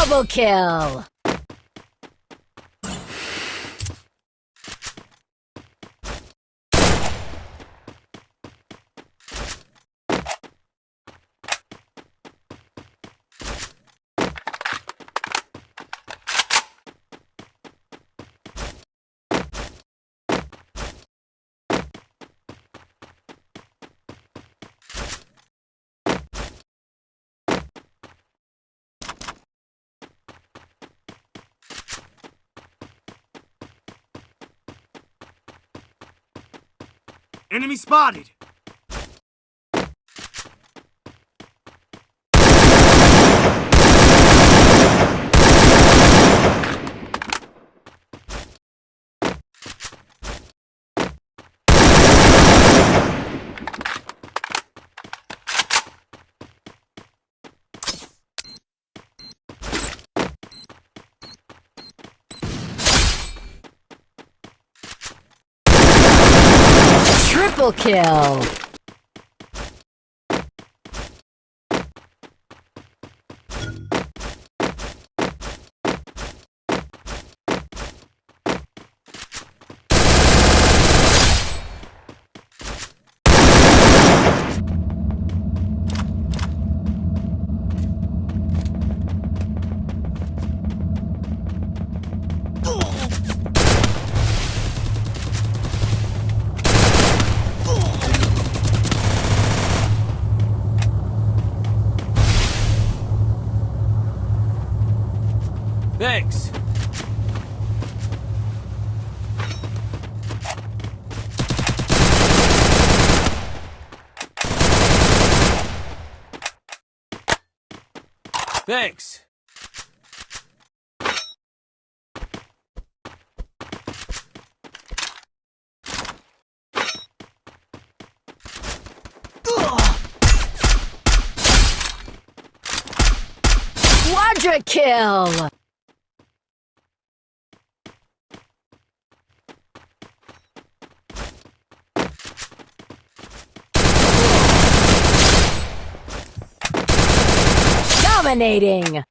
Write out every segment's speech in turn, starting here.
Double kill! Enemy spotted! Triple kill! Thanks. Thanks. Quadra kill! Dominating!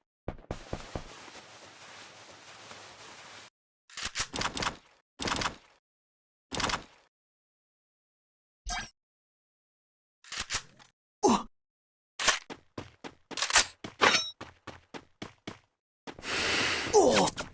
Oh!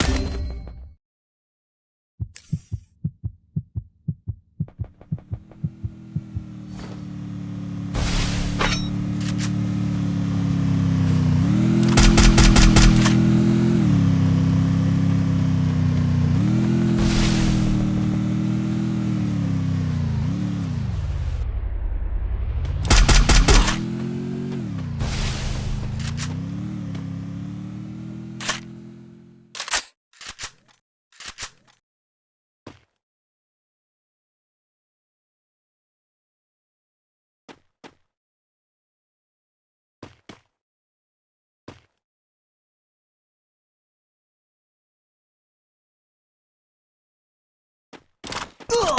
Ugh!